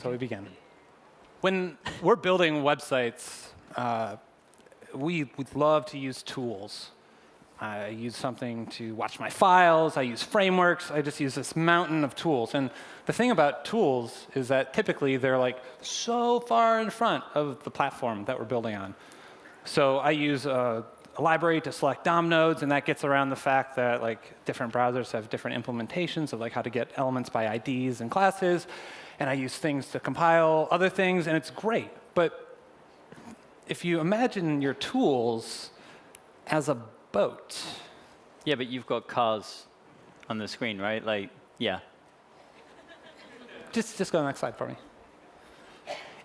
So we begin. When we're building websites, uh, we would love to use tools. I use something to watch my files. I use frameworks. I just use this mountain of tools. And the thing about tools is that typically they're like so far in front of the platform that we're building on. So I use a, a library to select DOM nodes, and that gets around the fact that like different browsers have different implementations of like how to get elements by IDs and classes. And I use things to compile other things, and it's great. But if you imagine your tools as a boat. Yeah, but you've got cars on the screen, right? Like, yeah. Just, just go to the next slide for me.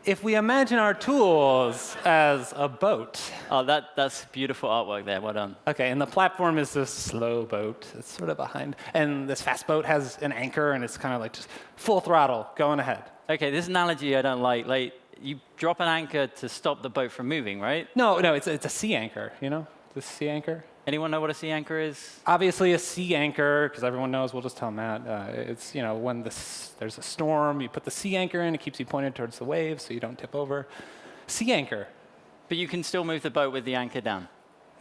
If we imagine our tools as a boat. Oh, that, that's beautiful artwork there. Well done. OK, and the platform is this slow boat. It's sort of behind. And this fast boat has an anchor, and it's kind of like just full throttle going ahead. OK, this analogy I don't like. Like, you drop an anchor to stop the boat from moving, right? No, no, it's, it's a sea anchor, you know? The sea anchor. Anyone know what a sea anchor is? Obviously, a sea anchor, because everyone knows, we'll just tell Matt. Uh, it's, you know, when this, there's a storm, you put the sea anchor in, it keeps you pointed towards the waves so you don't tip over. Sea anchor. But you can still move the boat with the anchor down.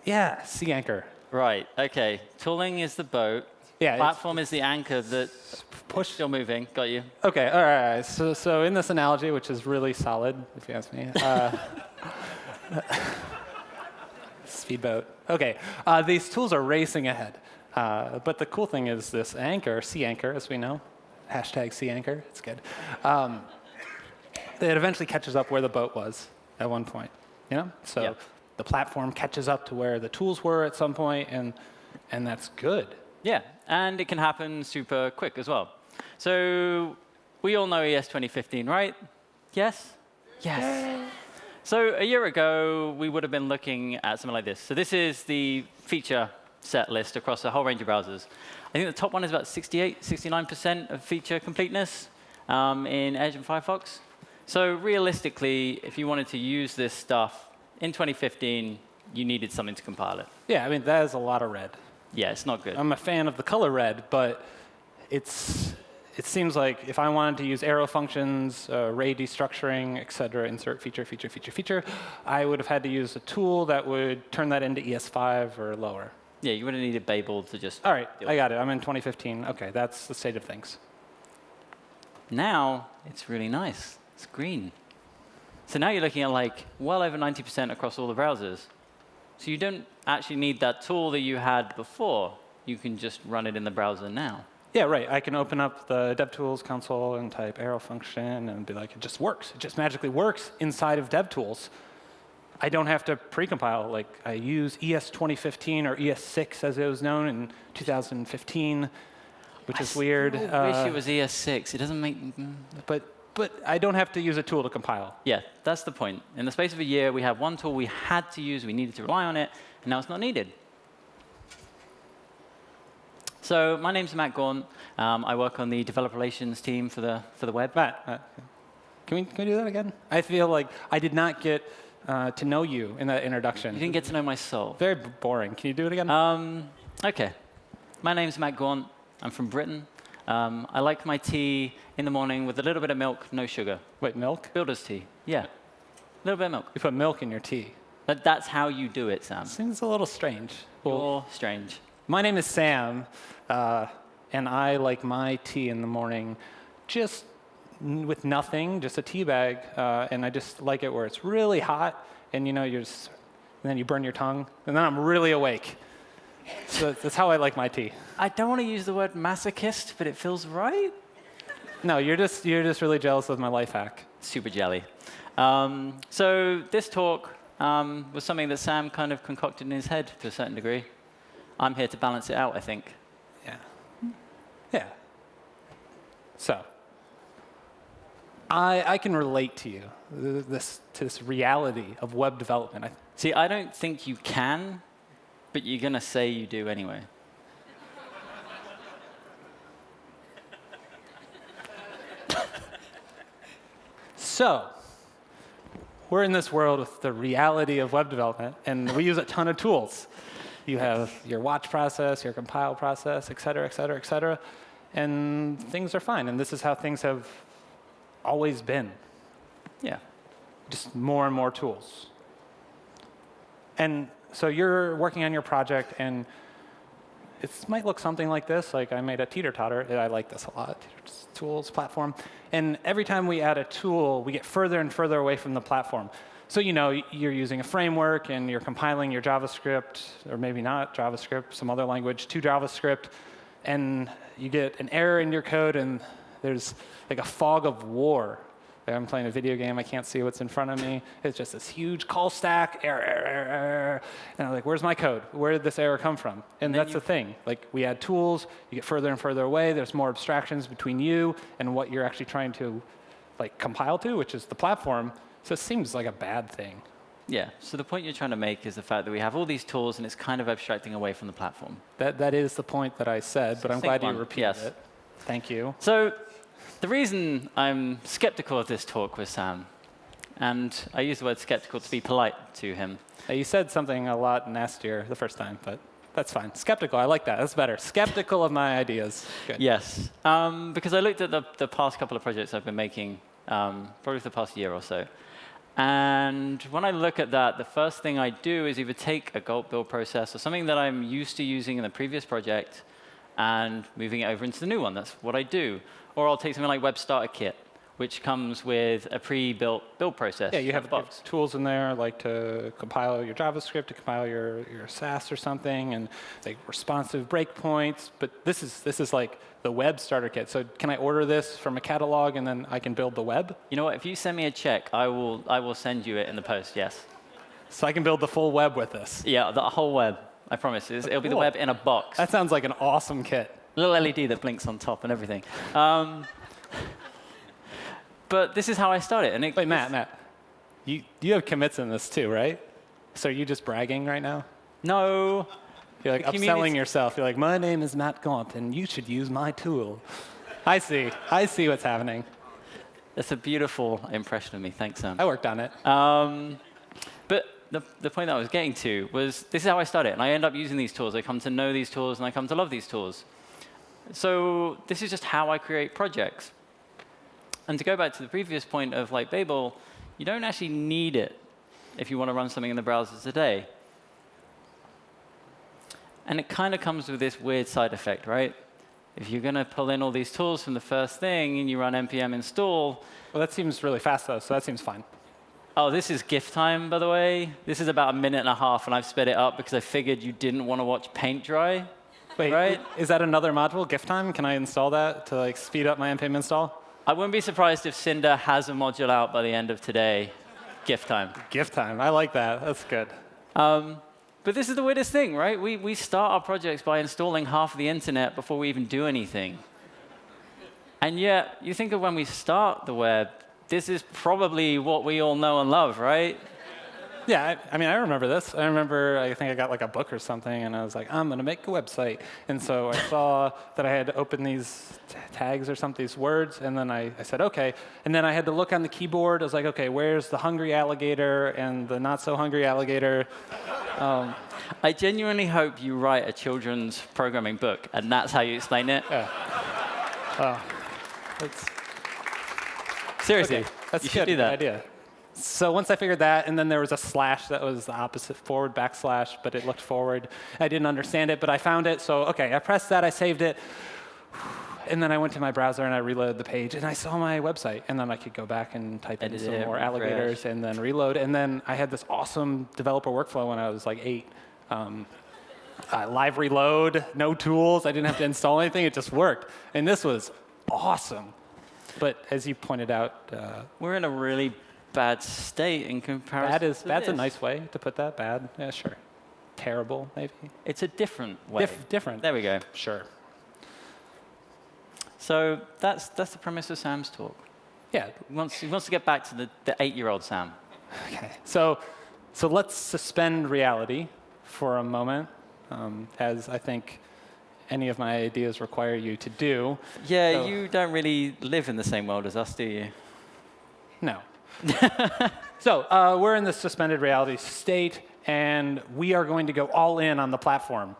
Yeah, sea anchor. Right, OK. Tooling is the boat. Yeah, Platform is the anchor that push still moving. Got you. OK, all right. So, so in this analogy, which is really solid, if you ask me. Uh, speedboat. OK, uh, these tools are racing ahead. Uh, but the cool thing is this anchor, sea anchor, as we know, hashtag sea anchor, it's good. Um, it eventually catches up where the boat was at one point. You know? So Yep. the platform catches up to where the tools were at some point, and, and that's good. Yeah, and it can happen super quick as well. So we all know ES 2015, right? Yes? Yes. So a year ago, we would have been looking at something like this. So this is the feature set list across a whole range of browsers. I think the top one is about 68, 69% of feature completeness um, in Edge and Firefox. So realistically, if you wanted to use this stuff in 2015, you needed something to compile it. Yeah, I mean, that is a lot of red. Yeah, it's not good. I'm a fan of the color red, but it's, it seems like if I wanted to use arrow functions, uh, array destructuring, et cetera, insert feature, feature, feature, feature, I would have had to use a tool that would turn that into ES5 or lower. Yeah, you would have needed Babel to just. All right, I got it. I'm in 2015. OK, that's the state of things. Now it's really nice. It's green. So now you're looking at like well over 90% across all the browsers. So you don't actually need that tool that you had before. You can just run it in the browser now. Yeah, right. I can open up the DevTools console and type arrow function and be like, it just works. It just magically works inside of DevTools. I don't have to precompile. Like I use ES 2015 or ES6 as it was known in 2015, which is weird. I Uh, wish it was ES6. It doesn't make. but but I don't have to use a tool to compile. Yeah, that's the point. In the space of a year, we have one tool we had to use, we needed to rely on it, and now it's not needed. So my name's Matt Gaunt. Um, I work on the developer relations team for the for the web. Matt, uh, can we can we do that again? I feel like I did not get uh, to know you in that introduction. You didn't get to know my soul. Very b- boring. Can you do it again? Um, OK. My name's Matt Gaunt. I'm from Britain. Um, I like my tea in the morning with a little bit of milk, no sugar. Wait, milk? Builder's tea. Yeah. A little bit of milk. You put milk in your tea. But that's how you do it, Sam. Seems a little strange. You're strange. My name is Sam, uh, and I like my tea in the morning just with nothing, just a tea bag, uh, and I just like it where it's really hot, and you know, you're just, and then you burn your tongue, and then I'm really awake. So that's how I like my tea. I don't want to use the word masochist, but it feels right. No, you're just you're just really jealous of my life hack. Super jelly. Um, so this talk um, was something that Sam kind of concocted in his head to a certain degree. I'm here to balance it out, I think. Yeah. Yeah. So, I I can relate to you this to this reality of web development. I, See, I don't think you can, but you're going to say you do anyway. So, we're in this world with the reality of web development, and we use a ton of tools. You have your watch process, your compile process, et cetera, et cetera, et cetera, and things are fine. And this is how things have always been. Yeah. Just more and more tools. And so you're working on your project, and it might look something like this. Like I made a teeter totter. I like this a lot. Tools platform. And every time we add a tool, we get further and further away from the platform. So you know you're using a framework and you're compiling your JavaScript, or maybe not JavaScript, some other language to JavaScript, and you get an error in your code, and there's like a fog of war like I'm playing a video game, I can't see what's in front of me. It's just this huge call stack, error, error, error. And I'm like, where's my code? Where did this error come from? And, and that's the thing. Like we add tools, you get further and further away. There's more abstractions between you and what you're actually trying to like compile to, which is the platform. So it seems like a bad thing. Yeah. So the point you're trying to make is the fact that we have all these tools and it's kind of abstracting away from the platform. That that is the point that I said, but I'm glad one. you repeated yes. it. Thank you. So the reason I'm skeptical of this talk with Sam, and I use the word skeptical to be polite to him. You said something a lot nastier the first time, but that's fine. Skeptical, I like that. That's better. Skeptical of my ideas. Good. Yes, um, because I looked at the, the, past couple of projects I've been making, um, probably for the past year or so. And when I look at that, the first thing I do is either take a Gulp build process or something that I'm used to using in the previous project and moving it over into the new one. That's what I do. Or I'll take something like Web Starter Kit, which comes with a pre-built build process. Yeah, you have, box. tools in there like to compile your JavaScript, to compile your, your Sass or something, and like responsive breakpoints. But this is this is like the web starter kit. So can I order this from a catalog and then I can build the web? You know what? If you send me a check, I will I will send you it in the post. Yes. So I can build the full web with this. Yeah, the whole web. I promise. It'll cool. be the web in a box. That sounds like an awesome kit little LED that blinks on top and everything. Um, but this is how I started. And it, Wait, Matt, Matt, you, you have commits in this too, right? So are you just bragging right now? No. You're like upselling yourself. You're like, my name is Matt Gaunt, and you should use my tool. I see. I see what's happening. That's a beautiful impression of me. Thanks, Sam. I worked on it. Um, but the, the point that I was getting to was this is how I started. And I end up using these tools. I come to know these tools, and I come to love these tools. So this is just how I create projects. And to go back to the previous point of like Babel, you don't actually need it if you want to run something in the browser today. And it kind of comes with this weird side effect, right? If you're going to pull in all these tools from the first thing and you run npm install. Well, that seems really fast, though, so that seems fine. Oh, this is GIF time, by the way. This is about a minute and a half, and I've sped it up because I figured you didn't want to watch paint dry. Wait, right? is that another module, GIF time? Can I install that to like speed up my npm install? I wouldn't be surprised if Sindre has a module out by the end of today. GIF time. GIF time. I like that. That's good. Um, but this is the weirdest thing, right? We, we start our projects by installing half of the internet before we even do anything. And yet, you think of when we start the web, this is probably what we all know and love, right? Yeah, I, I, mean, I remember this. I remember, I think I got like a book or something, and I was like, I'm going to make a website. And so I saw that I had to open these tags or something, these words, and then I, I said, OK. And then I had to look on the keyboard. I was like, OK, where's the hungry alligator and the not so hungry alligator? Um, I genuinely hope you write a children's programming book, and that's how you explain it. Yeah. Uh, Seriously, okay. that's you should do that. idea. So once I figured that, and then there was a slash that was the opposite forward backslash, but it looked forward. I didn't understand it, but I found it. So OK, I pressed that, I saved it. And then I went to my browser and I reloaded the page, and I saw my website. And then I could go back and type in some more alligators and then reload. And then I had this awesome developer workflow when I was like eight. Um, uh, live reload, no tools. I didn't have to install anything. It just worked. And this was awesome. But as you pointed out, uh, we're in a really bad state in comparison. Bad is bad's this. a nice way to put that. Bad, yeah, sure. Terrible, maybe. It's a different way. Dif different. There we go. Sure. So that's that's the premise of Sam's talk. Yeah. He wants, he wants to get back to the, the eight-year-old Sam. Okay. So so let's suspend reality for a moment, um, as I think any of my ideas require you to do. Yeah, so, you don't really live in the same world as us, do you? No. so uh, we're in the suspended reality state, and we are going to go all in on the platform.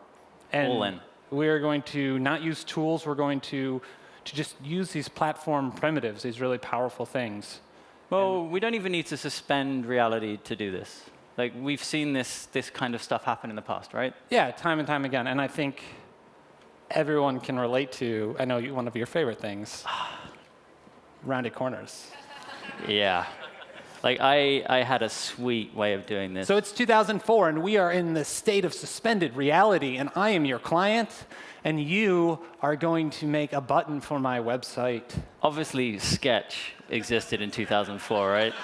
And all in. We are going to not use tools. We're going to to just use these platform primitives, these really powerful things. Well, we don't even need to suspend reality to do this. Like we've seen this this kind of stuff happen in the past, right? Yeah, time and time again. And I think everyone can relate to, I know you, one of your favorite things, rounded corners. Yeah. Like I, I had a sweet way of doing this. So it's 2004, and we are in the state of suspended reality, and I am your client, and you are going to make a button for my website. Obviously, Sketch existed in 2004, right?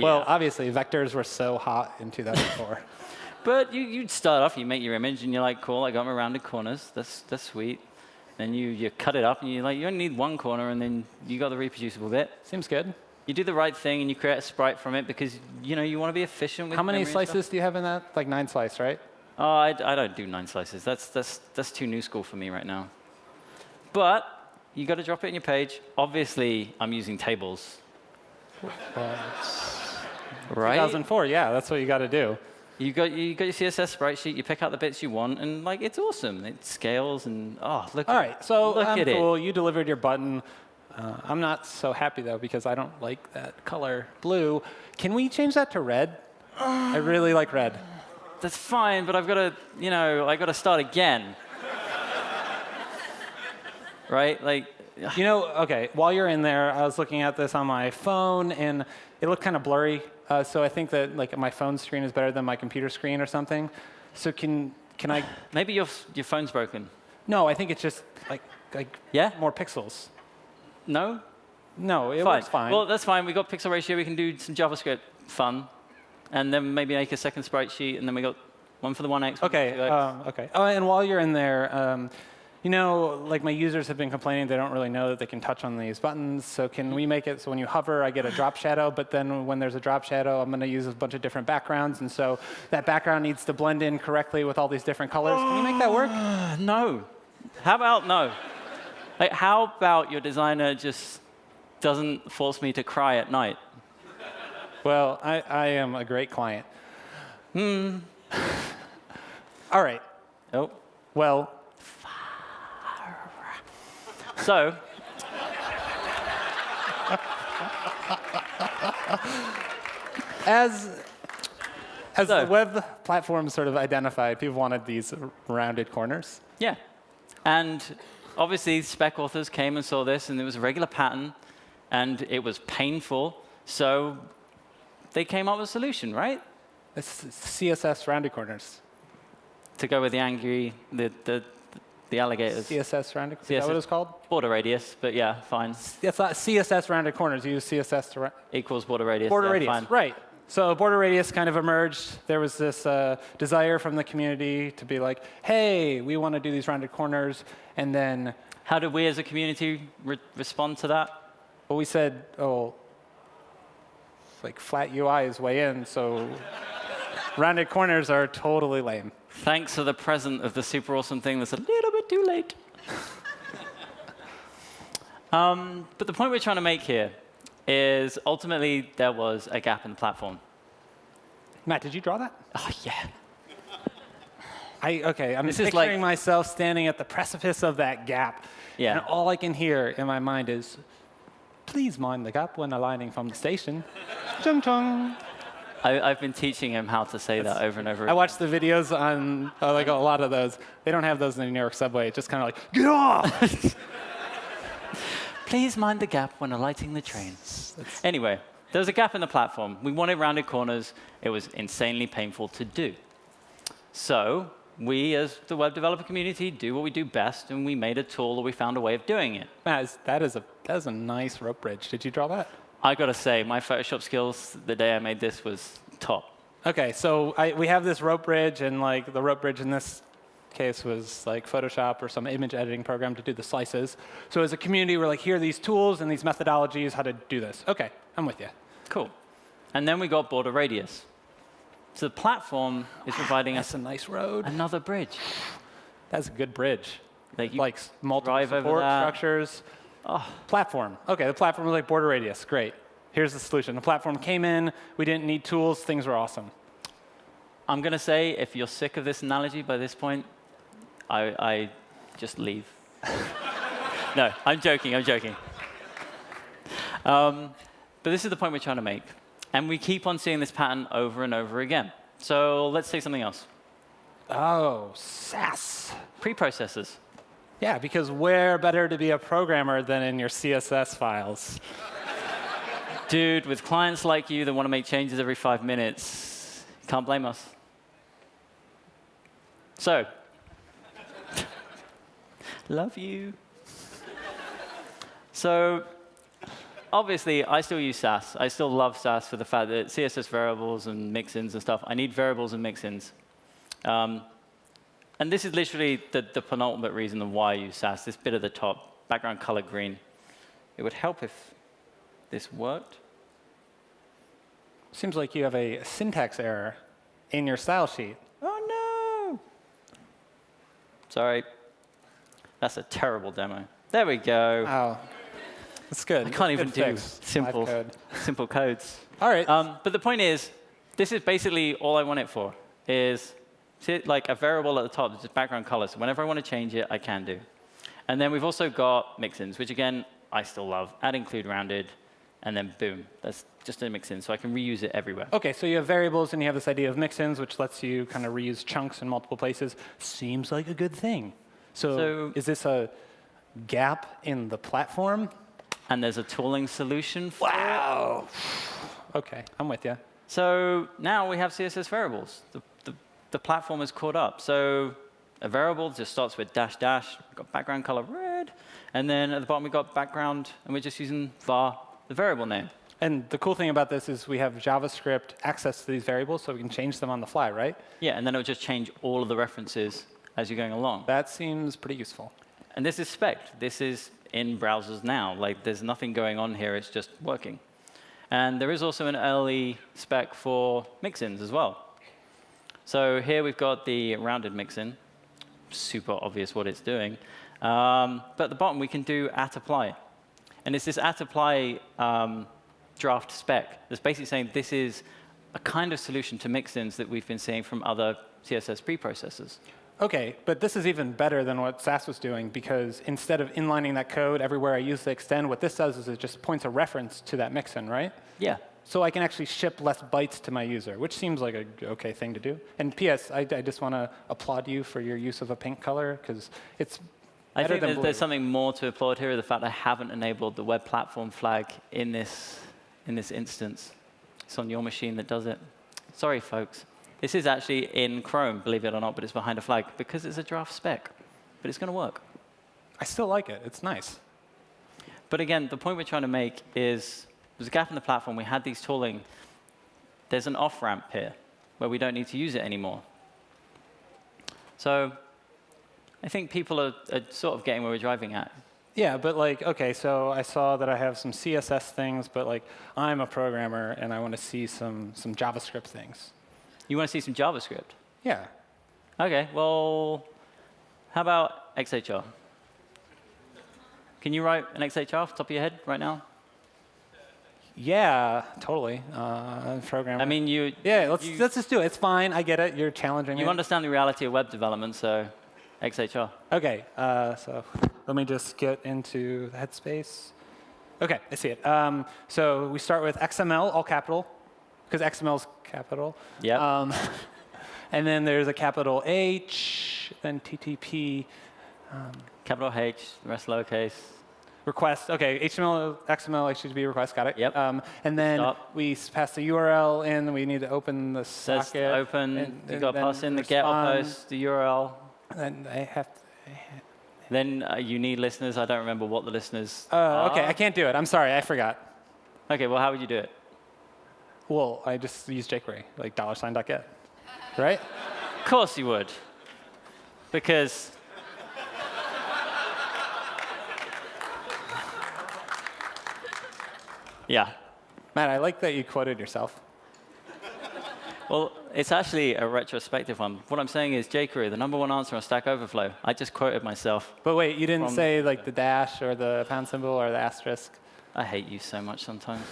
Well, obviously, vectors were so hot in 2004. But you, you'd start off, you make your image, and you're like, cool, I got my rounded corners. That's, that's sweet. Then you, you cut it up, and you're like, you only need one corner, and then you got the reproducible bit. Seems good. You do the right thing, and you create a sprite from it because you know you want to be efficient with How many slices do you have in that? Like nine slice, right? Oh, I, I don't do nine slices. That's, that's, that's too new school for me right now. But you got to drop it in your page. Obviously, I'm using tables. Right? 2004, yeah, that's what you got to do. You got, you got your CSS sprite sheet, you pick out the bits you want, and like it's awesome. It scales, and oh, look All at right, so look I'm at it. You delivered your button. Uh, I'm not so happy though because I don't like that color blue. Can we change that to red? I really like red. That's fine, but I've got to, you know, I've got to start again. right? Like, You know, okay, while you're in there, I was looking at this on my phone and it looked kind of blurry. Uh, so I think that like my phone screen is better than my computer screen or something. So can can I? maybe your, your phone's broken. No, I think it's just like like Yeah? more pixels. No? No, it fine. works fine. Well, that's fine. We got pixel ratio. We can do some JavaScript fun, and then maybe make a second sprite sheet, and then we got one for the 1x. one for the Okay. 2x. Um, okay. Oh, and while you're in there, um, you know, like my users have been complaining they don't really know that they can touch on these buttons. So can we make it so when you hover, I get a drop shadow, but then when there's a drop shadow, I'm going to use a bunch of different backgrounds, and so that background needs to blend in correctly with all these different colors. Can you make that work? No. How about no? Like, how about your designer just doesn't force me to cry at night? Well, I, I am a great client. Hmm. all right. Oh. Well, So, as as So- the web platform sort of identified, people wanted these rounded corners. yeah. And obviously, spec authors came and saw this, and it was a regular pattern, and it was painful. So, they came up with a solution, right? It's CSS rounded corners. To go with the angry, the, the, the alligators. CSS rounded. Is that what it's called? Border radius, but yeah, fine. It's not CSS rounded corners. You use CSS to Equals border radius. border yeah, radius. Fine. Right. So border radius kind of emerged. There was this uh, desire from the community to be like, hey, we want to do these rounded corners. And then How did we as a community re- respond to that? well, we said, oh, like flat UI is way in, so rounded corners are totally lame. Thanks for the present of the super awesome thing that's a little bit too late. um, but the point we're trying to make here is ultimately there was a gap in the platform. Matt, did you draw that? Oh, yeah. I, okay, I'm This is picturing like- myself standing at the precipice of that gap. Yeah. And all I can hear in my mind is, please mind the gap when aligning from the station. chung chung. I, I've been teaching him how to say that over and over Again. I again. watched the videos on uh, like a lot of those. They don't have those in the New York subway. It's just kind of like, get off! Please mind the gap when alighting the train. Anyway, there was a gap in the platform. We wanted rounded corners. It was insanely painful to do. So we, as the web developer community, do what we do best, and we made a tool, or we found a way of doing it. Matt, that is a that is a nice rope bridge. Did you draw that? I gotta say, my Photoshop skills the day I made this was top. Okay, so I, we have this rope bridge, and like the rope bridge in this case was like Photoshop or some image editing program to do the slices. So as a community, we're like, here are these tools and these methodologies how to do this. Okay, I'm with you. Cool. And then we got border radius. So the platform is providing us a nice road. another bridge. That's a good bridge. Like you like multiple support structures. Oh. Platform. Okay, the platform was like border radius. Great. Here's the solution. The platform came in. We didn't need tools. Things were awesome. I'm going to say, if you're sick of this analogy by this point, I, I just leave. no, I'm joking, I'm joking. Um, but this is the point we're trying to make. And we keep on seeing this pattern over and over again. So let's say something else. Oh, Sass. Preprocessors. Yeah, because where better to be a programmer than in your CSS files? Dude, with clients like you that want to make changes every five minutes, can't blame us. So, love you. So, obviously, I still use Sass. I still love Sass for the fact that CSS variables and mixins and stuff, I need variables and mixins. Um, and this is literally the, the penultimate reason of why I use Sass, this bit at the top, background color green. It would help if this worked. Seems like you have a syntax error in your style sheet. Oh, no. Sorry. That's a terrible demo. There we go. Oh, that's good. I can't even do simple, code. simple codes. All right. Um, but the point is, this is basically all I want it for, is see like a variable at the top, just background color. So whenever I want to change it, I can do. And then we've also got mixins, which again, I still love. Add include rounded, and then boom. That's just a mixin, so I can reuse it everywhere. Okay, so you have variables and you have this idea of mixins, which lets you kind of reuse chunks in multiple places. Seems like a good thing. So, So- is this a gap in the platform? And there's a tooling solution for Wow. Okay, I'm with you. So now we have CSS variables. The, the, the platform is caught up. So a variable just starts with dash dash. We've got background color red. And then at the bottom, we've got background, and we're just using var, the variable name. And the cool thing about this is we have JavaScript access to these variables, so we can change them on the fly, right? Yeah, and then it'll just change all of the references as you're going along. That seems pretty useful. And this is spec. This is in browsers now. Like, there's nothing going on here. It's just working. And there is also an early spec for mixins as well. So here we've got the rounded mixin. Super obvious what it's doing. Um, but at the bottom, we can do at apply. And it's this at apply um, draft spec that's basically saying this is a kind of solution to mixins that we've been seeing from other CSS preprocessors. Okay, but this is even better than what Sass was doing because instead of inlining that code everywhere I use the extend, what this does is it just points a reference to that mixin, right? Yeah. So I can actually ship less bytes to my user, which seems like a okay thing to do. And P.S., I, I just want to applaud you for your use of a pink color because it's I think there's, there's something more to applaud here, the fact I haven't enabled the web platform flag in this, in this instance. It's on your machine that does it. Sorry, folks. This is actually in Chrome, believe it or not, but it's behind a flag because it's a draft spec. But it's going to work. I still like it. It's nice. But again, the point we're trying to make is there's a gap in the platform. We had these tooling. There's an off ramp here where we don't need to use it anymore. So I think people are, are sort of getting where we're driving at. Yeah, but like, okay, so I saw that I have some CSS things, but like, I'm a programmer and I want to see some some JavaScript things. You want to see some JavaScript? Yeah. Okay, well, how about XHR? Can you write an XHR off the top of your head right now? Yeah, totally. Uh, programmer. I mean, you, yeah, let's you, let's just do it. It's fine. I get it. You're challenging you me. understand the reality of web development, so XHR. Okay, uh, so let me just get into the headspace. Okay, I see it. Um, so we start with XML, all capital, because XML is capital. Yeah. Um, and then there's a capital H, then TTP Capital H, the rest lowercase. request. Okay, HTML, XML, HTTP request, got it. Yep. Um, and then Stop. we pass the URL in. We need to open the Says socket. open, and- you got to pass in the get or post, the URL. And I have to. Then uh, you need listeners. I don't remember what the listeners Uh, okay. I can't do it. I'm sorry, I forgot. Okay, well, how would you do it? Well, I just use jQuery, like dollar sign dot get, right? Of course you would. Because Yeah. Matt, I like that you quoted yourself. Well, it's actually a retrospective one. What I'm saying is jQuery, the number one answer on Stack Overflow. I just quoted myself. But wait, you didn't say like the dash or the pound symbol or the asterisk. I hate you so much sometimes.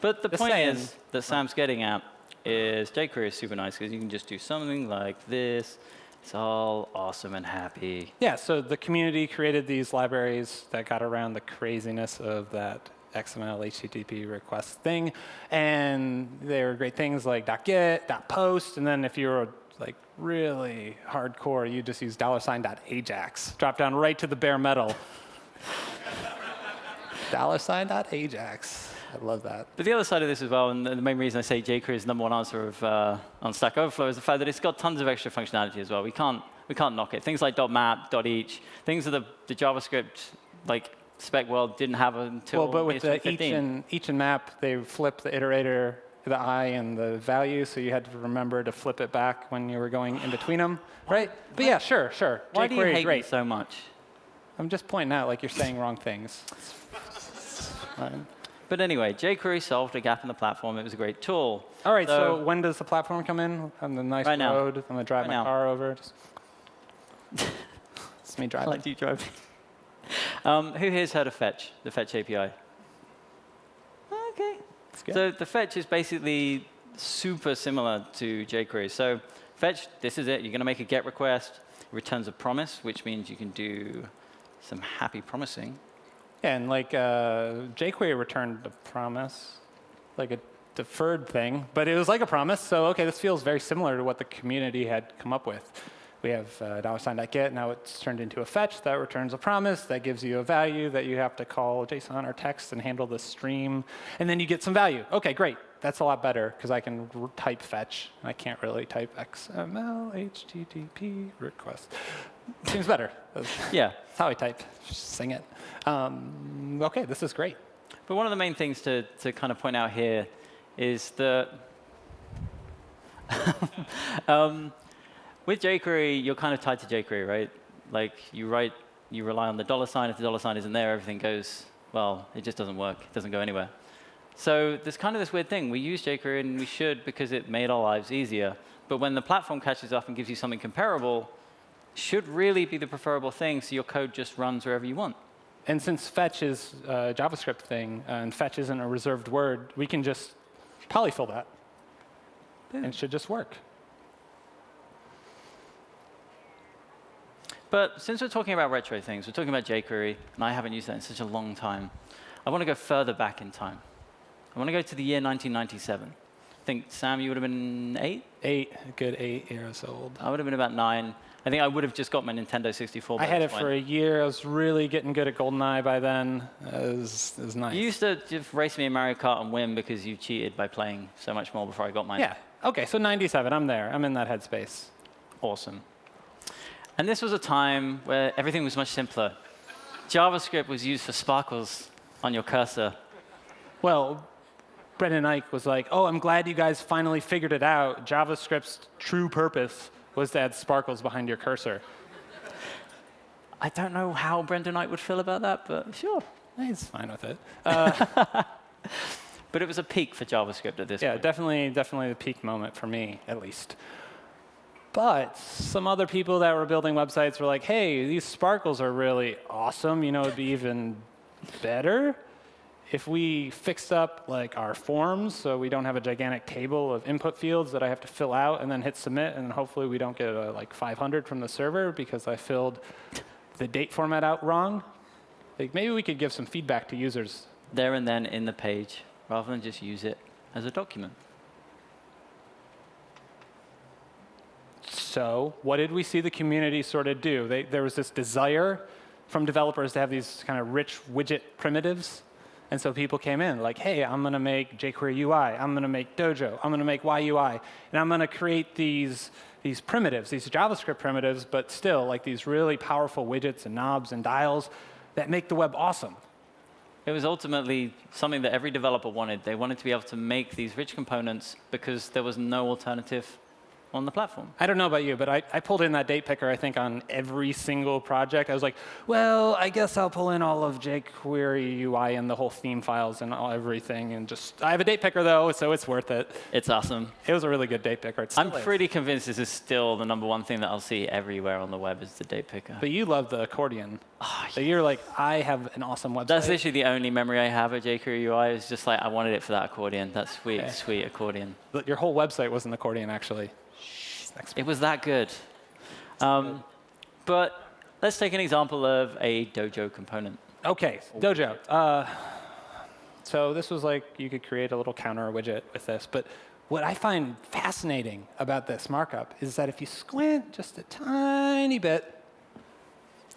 But the Just point saying. is that Sam's getting at is jQuery is super nice because you can just do something like this, It's all awesome and happy. Yeah, so the community created these libraries that got around the craziness of that XML HTTP request thing. And they were great things like .get, .post, and then if you were like really hardcore, you just use dollar sign .ajax. Drop down right to the bare metal. dollar sign .ajax. I love that. But the other side of this as well, and the main reason I say jQuery is the number one answer of, uh, on Stack Overflow is the fact that it's got tons of extra functionality as well. We can't, we can't knock it. Things like dot .map, dot .each, things that the, the JavaScript like spec world didn't have until Well, but with the each and, each and map, they flipped the iterator, the i and the value, so you had to remember to flip it back when you were going in between them, right? But yeah, sure, sure. Why do you hate great. so much? I'm just pointing out like you're saying wrong things. But anyway, jQuery solved a gap in the platform. It was a great tool. All right, so, when does the platform come in? On the nice Right now. road, I'm gonna drive Right my now. car over. Just it's me driving. like you driving. um, who here's heard of Fetch, the Fetch API? Okay. Good. So the fetch is basically super similar to jQuery. So fetch, this is it. You're going to make a GET request. It returns a promise, which means you can do some happy promising. And like uh, jQuery returned a promise, like a deferred thing, but it was like a promise. So okay, this feels very similar to what the community had come up with. We have uh, dollar sign .get. Now it's turned into a fetch that returns a promise that gives you a value that you have to call JSON or text and handle the stream, and then you get some value. Okay, great. That's a lot better because I can type fetch. And I can't really type XML HTTP request. Seems better. That's Yeah. that's how I type. Just sing it. Um, okay, this is great. But one of the main things to, to kind of point out here is that um, with jQuery, you're kind of tied to jQuery, right? Like you write, you rely on the dollar sign. If the dollar sign isn't there, everything goes, well, it just doesn't work. It doesn't go anywhere. So there's kind of this weird thing. We use jQuery and we should because it made our lives easier. But when the platform catches up and gives you something comparable, should really be the preferable thing so your code just runs wherever you want. And since fetch is a JavaScript thing uh, and fetch isn't a reserved word, we can just polyfill that. And it should just work. But since we're talking about retro things, we're talking about jQuery, and I haven't used that in such a long time, I want to go further back in time. I want to go to the year 1997. I think, Sam, you would have been eight? Eight, a good eight years old. I would have been about nine. I think I would have just got my Nintendo 64. I had it point. for a year. I was really getting good at GoldenEye by then. It was, it was nice. You used to just race me in Mario Kart and win because you cheated by playing so much more before I got mine. yeah. Okay, so 97. I'm there. I'm in that headspace. Awesome. And this was a time where everything was much simpler. JavaScript was used for sparkles on your cursor. Well, Brendan Eich was like, oh, I'm glad you guys finally figured it out. JavaScript's true purpose was to add sparkles behind your cursor. I don't know how Brendan Eich would feel about that, but sure. He's fine with it. Uh, but it was a peak for JavaScript at this Yeah, point. definitely, definitely the peak moment for me, at least. But some other people that were building websites were like, hey, these sparkles are really awesome. You know, it'd be even better if we fixed up like our forms so we don't have a gigantic table of input fields that I have to fill out and then hit submit and hopefully we don't get a, like 500 from the server because I filled the date format out wrong. Like maybe we could give some feedback to users There and then in the page, rather than just use it as a document. So, what did we see the community sort of do? They, there was this desire from developers to have these kind of rich widget primitives. And so people came in like, hey, I'm going to make jQuery UI. I'm going to make Dojo. I'm going to make YUI. And I'm going to create these, these primitives, these JavaScript primitives, but still like these really powerful widgets and knobs and dials that make the web awesome. It was ultimately something that every developer wanted. They wanted to be able to make these rich components because there was no alternative on the platform. I don't know about you, but I, I pulled in that date picker, I think, on every single project. I was like, well, I guess I'll pull in all of jQuery UI and the whole theme files and all, everything. And just, I have a date picker, though, so it's worth it. It's awesome. It was a really good date picker. I'm is. pretty convinced this is still the number one thing that I'll see everywhere on the web is the date picker. But you love the accordion. Oh, So you're like, I have an awesome website. That's literally the only memory I have of jQuery UI. It's just like I wanted it for that accordion. That sweet, Okay. sweet accordion. But Your whole website was an accordion, actually. Next It was that good. Um, but let's take an example of a Dojo component. Okay, Dojo. Uh, so this was like you could create a little counter widget with this, but what I find fascinating about this markup is that if you squint just a tiny bit,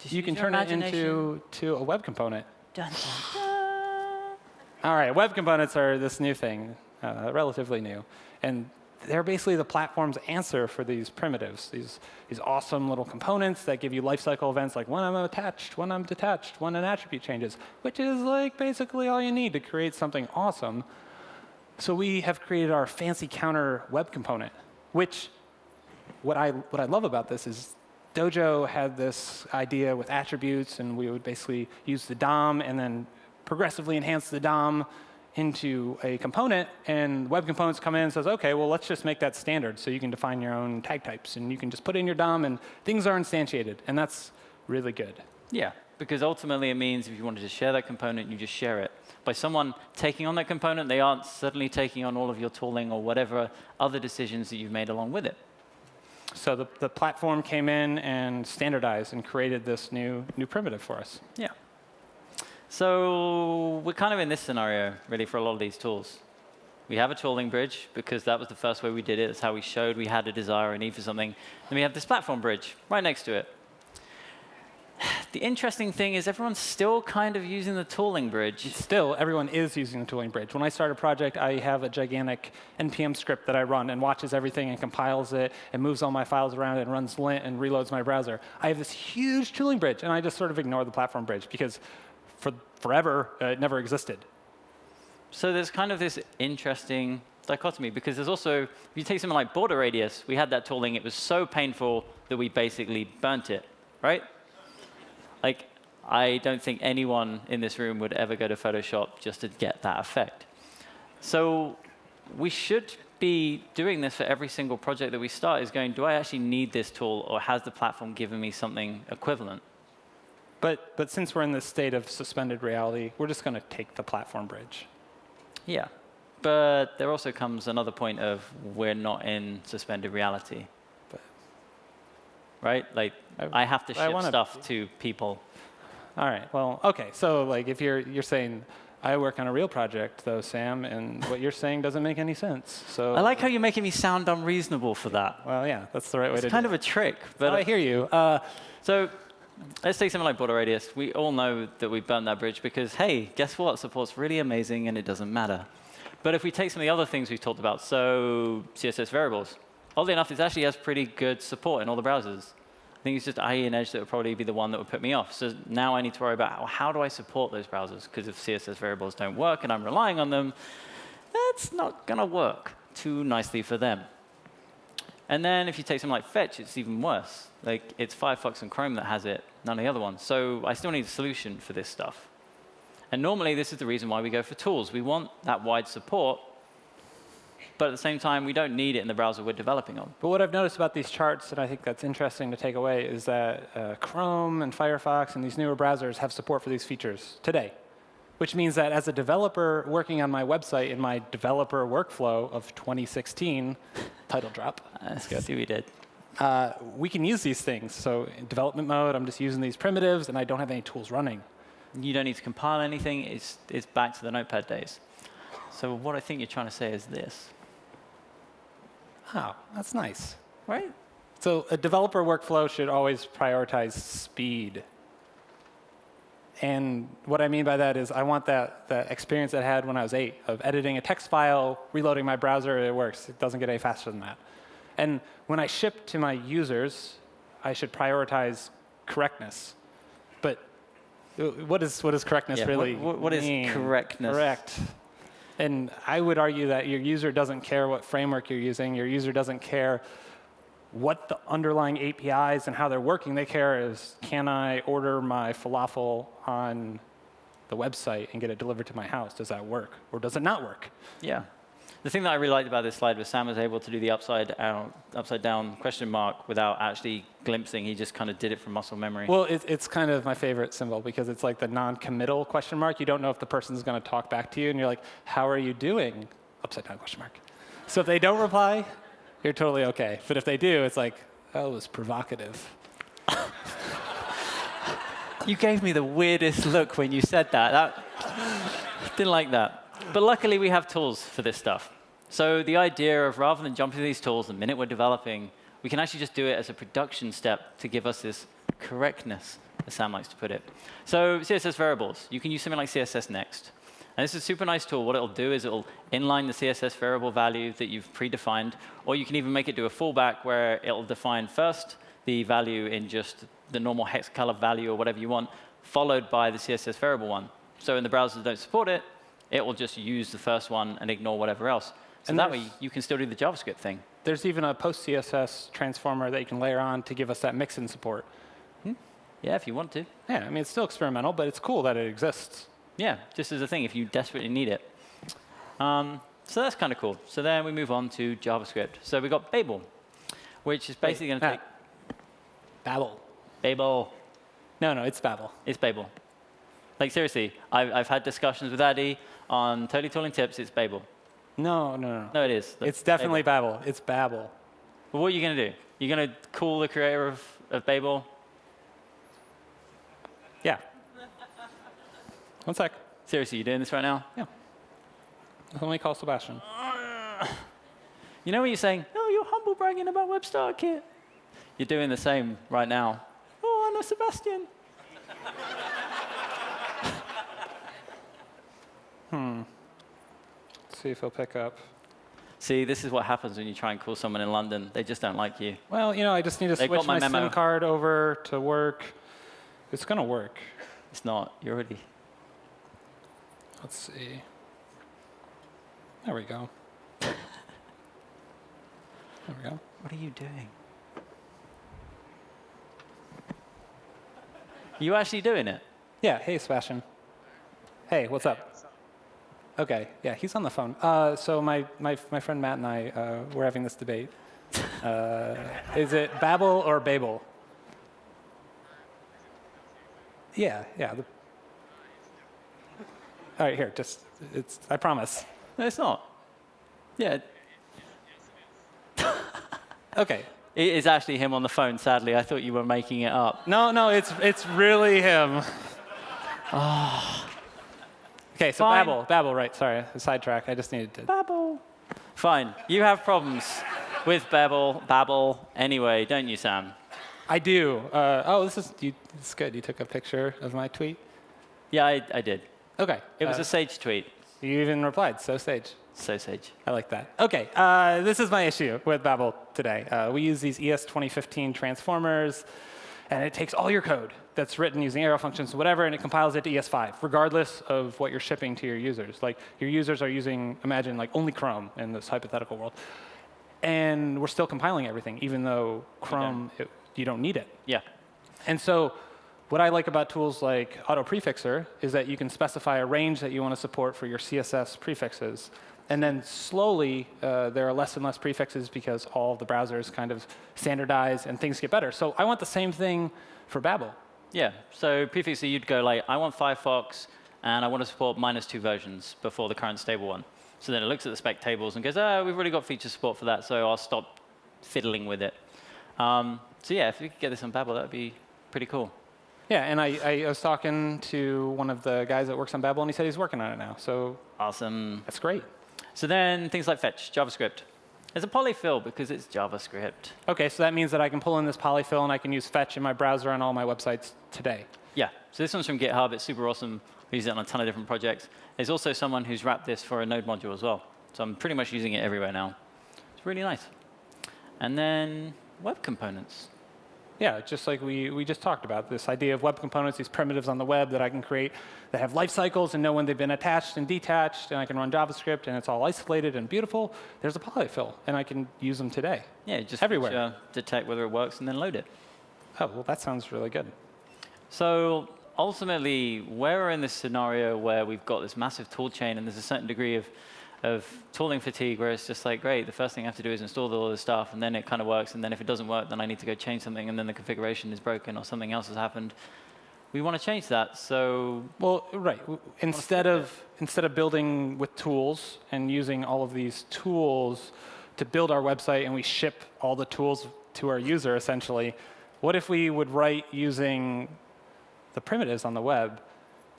you can turn it into to a web component. Dun, dun, dun. All right, web components are this new thing, uh, relatively new, and they're basically the platform's answer for these primitives, these, these awesome little components that give you lifecycle events like when I'm attached, when I'm detached, when an attribute changes, which is like basically all you need to create something awesome. So we have created our fancy counter web component, which what I, what I love about this is Dojo had this idea with attributes, and we would basically use the DOM and then progressively enhance the DOM into a component. And web components come in and says, OK, well, let's just make that standard so you can define your own tag types. And you can just put in your DOM, and things are instantiated. And that's really good. Yeah, because ultimately it means if you wanted to share that component, you just share it. By someone taking on that component, they aren't suddenly taking on all of your tooling or whatever other decisions that you've made along with it. So the, the platform came in and standardized and created this new, new primitive for us. Yeah. So we're kind of in this scenario, really, for a lot of these tools. We have a tooling bridge because that was the first way we did it. That's how we showed we had a desire, a need for something. Then we have this platform bridge right next to it. The interesting thing is everyone's still kind of using the tooling bridge. Still, everyone is using the tooling bridge. When I start a project, I have a gigantic NPM script that I run and watches everything and compiles it and moves all my files around and runs lint and reloads my browser. I have this huge tooling bridge, and I just sort of ignore the platform bridge because for forever, uh, it never existed. So there's kind of this interesting dichotomy because there's also, if you take something like border radius, we had that tooling. It was so painful that we basically burnt it, right? Like, I don't think anyone in this room would ever go to Photoshop just to get that effect. So we should be doing this for every single project that we start is going, do I actually need this tool or has the platform given me something equivalent? But, but since we're in this state of suspended reality, we're just going to take the platform bridge. Yeah. But there also comes another point of we're not in suspended reality. But- Right? Like, I- I, have to ship stuff to people. All right. Well, OK. So like, if you're, you're saying, I work on a real project, though, Sam, and what you're saying doesn't make any sense. So I like how you're making me sound unreasonable for that. Well, yeah, that's the right way to. It's kind of it. a trick. But Oh, I hear you. Uh, So let's take something like border radius. We all know that we burned that bridge because, hey, guess what? Support's really amazing and it doesn't matter. But if we take some of the other things we've talked about, so CSS variables, oddly enough, this actually has pretty good support in all the browsers. I think it's just IE and Edge that would probably be the one that would put me off. So now I need to worry about how, how do I support those browsers? Because if CSS variables don't work and I'm relying on them, that's not going to work too nicely for them. And then if you take something like Fetch, it's even worse. Like it's Firefox and Chrome that has it, none of the other ones. So I still need a solution for this stuff. And normally this is the reason why we go for tools. We want that wide support, but at the same time we don't need it in the browser we're developing on. But what I've noticed about these charts, and I think that's interesting to take away, is that uh, Chrome and Firefox and these newer browsers have support for these features today. Which means that as a developer working on my website in my developer workflow of 2016, title drop, That's good. See what we did. uh, we can use these things. So in development mode, I'm just using these primitives, and I don't have any tools running. You don't need to compile anything. It's, it's back to the Notepad days. So what I think you're trying to say is this, Oh, that's nice. right? So a developer workflow should always prioritize speed. And what I mean by that is I want that, that experience I had when I was eight of editing a text file, reloading my browser, it works. It doesn't get any faster than that. And when I ship to my users, I should prioritize correctness. But uh, what is, correctness Yeah, what- really what- what is correctness? Correct. And I would argue that your user doesn't care what framework you're using. Your user doesn't care what the underlying APIs and how they're working. They care is, can I order my falafel on the website and get it delivered to my house? Does that work? Or does it not work? Yeah. The thing that I really liked about this slide was Sam was able to do the upside down, upside down question mark without actually glimpsing. He just kind of did it from muscle memory. Well, it, it's kind of my favorite symbol because it's like the non-committal question mark. You don't know if the person's going to talk back to you, and you're like, how are you doing? Upside down question mark. So if they don't reply, you're totally OK. But if they do, it's like, oh, That was provocative. You gave me the weirdest look when you said that. that didn't like that. But luckily, we have tools for this stuff. So the idea of rather than jumping to these tools the minute we're developing, we can actually just do it as a production step to give us this correctness, as Sam likes to put it. So CSS variables, you can use something like CSS Next. And this is a super nice tool. What it'll do is it'll inline the CSS variable value that you've predefined, or you can even make it do a fallback where it'll define first the value in just the normal hex color value or whatever you want, followed by the CSS variable one. So in the browsers that don't support it, it will just use the first one and ignore whatever else. So And that way you can still do the JavaScript thing. There's even a PostCSS transformer that you can layer on to give us that mix-in support. Hmm? Yeah, if you want to. Yeah, I mean, it's still experimental, but it's cool that it exists. Yeah, just as a thing if you desperately need it. Um, so that's kind of cool. So then we move on to JavaScript. So we got Babel, which is basically going to take. Babel. Babel. No, no, it's Babel. It's Babel. Like seriously, I've, I've had discussions with Addy on Totally Tooling Tips. It's Babel. No, no, no. No, it is. It's definitely Babel. It's Babel. But what are you going to do? You're going to call the creator of, of Babel? Yeah. One sec. Seriously, you doing this right now? Yeah. Let me call Sebastian. You know when you're saying, oh, you're humble bragging about Web Starter Kit? You're doing the same right now. Oh, I know Sebastian. hmm. Let's see if he'll pick up. See, this is what happens when you try and call someone in London. They just don't like you. Well, you know, I just need to They switch my my. SIM card over to work. It's going to work. It's not. You're already. Let's see. There we go. There we go. What are you doing? You actually doing it? Yeah, hey, Sebastian. Hey, what's up? Okay, yeah, he's on the phone. Uh, so my, my, my friend Matt and I, uh, we're having this debate. Uh, is it Babel or Babel? Yeah, yeah. The... All right, here, just, it's, I promise. No, it's not. Yeah, Okay. it is actually him on the phone. Sadly, I thought you were making it up. No, no, it's, it's really him. Okay, so Fine. Babel, Babel, right, sorry, sidetrack, I just needed to. Babel. Fine. You have problems with Babel, Babel anyway, don't you, Sam? I do. Uh, oh, this is, you, this is good. You took a picture of my tweet. Yeah, I, I did. Okay. It was uh, a Sage tweet. You even replied, so sage. So Sage. I like that. Okay, uh, this is my issue with Babel today. Uh, we use these ES 2015 transformers, and it takes all your code that's written using arrow functions, whatever, and it compiles it to ES5, regardless of what you're shipping to your users. Like your users are using, imagine, like only Chrome in this hypothetical world, and we're still compiling everything, even though Chrome, it, you don't need it. Yeah. And so what I like about tools like Autoprefixer is that you can specify a range that you want to support for your CSS prefixes. And then slowly, uh, there are less and less prefixes because all the browsers kind of standardize and things get better. So I want the same thing for Babel. Yeah. So prefixer, you'd go like, I want Firefox, and I want to support minus two versions before the current stable one. So then it looks at the spec tables and goes, oh, we've already got feature support for that, so I'll stop fiddling with it. Um, so yeah, if we could get this on Babel, that would be pretty cool. Yeah, and I, I was talking to one of the guys that works on Babel, and he said he's working on it now. So Awesome. that's great. So then things like fetch, JavaScript. There's a polyfill because it's JavaScript. OK, so that means that I can pull in this polyfill, and I can use fetch in my browser on all my websites today. Yeah, so this one's from GitHub. It's super awesome. We use it on a ton of different projects. There's also someone who's wrapped this for a Node module as well. So I'm pretty much using it everywhere now. It's really nice. And then web components. Yeah, just like we, we just talked about, this idea of web components, these primitives on the web that I can create that have life cycles and know when they've been attached and detached, and I can run JavaScript, and it's all isolated and beautiful. There's a polyfill, and I can use them today. Yeah, just Everywhere. feature, uh, detect whether it works, and then load it. Oh, well, that sounds really good. So ultimately, we're in this scenario where we've got this massive tool chain, and there's a certain degree of, of tooling fatigue where it's just like, great, the first thing I have to do is install all this stuff, and then it kind of works, and then if it doesn't work, then I need to go change something, and then the configuration is broken or something else has happened. We want to change that, so Well, right. Instead of, instead of building with tools and using all of these tools to build our website, and we ship all the tools to our user, essentially, what if we would write using the primitives on the web,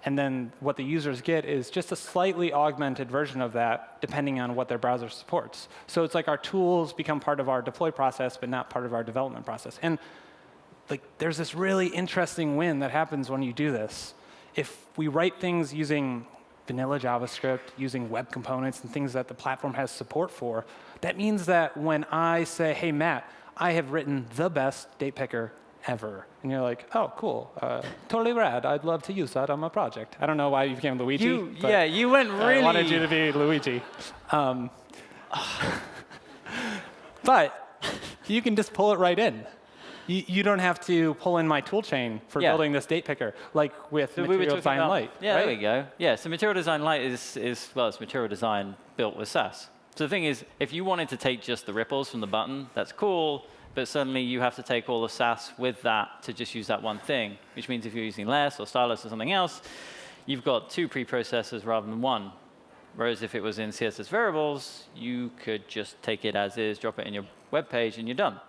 and then what the users get is just a slightly augmented version of that, depending on what their browser supports. So it's like our tools become part of our deploy process, but not part of our development process. And like, there's this really interesting win that happens when you do this. If we write things using vanilla JavaScript, using web components and things that the platform has support for, that means that when I say, hey, Matt, I have written the best date picker ever. And you're like, oh, cool. Uh, totally rad. I'd love to use that on my project. I don't know why you became Luigi. You, yeah, you went really. I wanted you to be Luigi. Um, but you can just pull it right in. You, you don't have to pull in my toolchain for Yeah. building this date picker, like with So Material talking Design about- Lite. Yeah, right? there we go. Yeah, so Material Design Lite is, is, well, it's Material Design built with Sass. So the thing is, if you wanted to take just the ripples from the button, that's cool, but suddenly you have to take all the Sass with that to just use that one thing, which means if you're using less or stylus or something else, you've got two preprocessors rather than one. Whereas if it was in CSS variables, you could just take it as is, drop it in your web page, and you're done.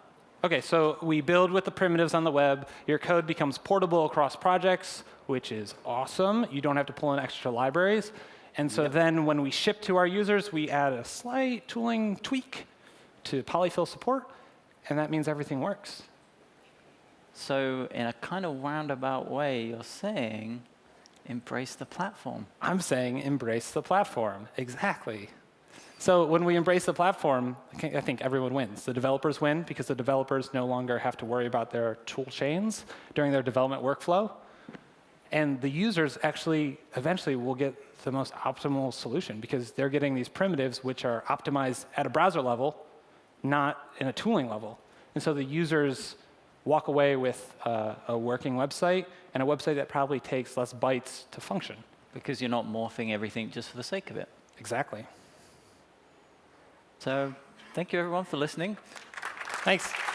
OK, so we build with the primitives on the web. Your code becomes portable across projects, which is awesome. You don't have to pull in extra libraries. And so then when we ship to our users, we add a slight tooling tweak to polyfill support, and that means everything works. So in a kind of roundabout way, you're saying, embrace the platform. I'm saying embrace the platform. Exactly. So when we embrace the platform, I think- everyone wins. The developers win because the developers no longer have to worry about their tool chains during their development workflow. And the users actually eventually will get the most optimal solution because they're getting these primitives which are optimized at a browser level, not in a tooling level. And so the users walk away with uh, a working website and a website that probably takes less bytes to function. Because you're not morphing everything just for the sake of it. Exactly. So thank you, everyone, for listening. Thanks.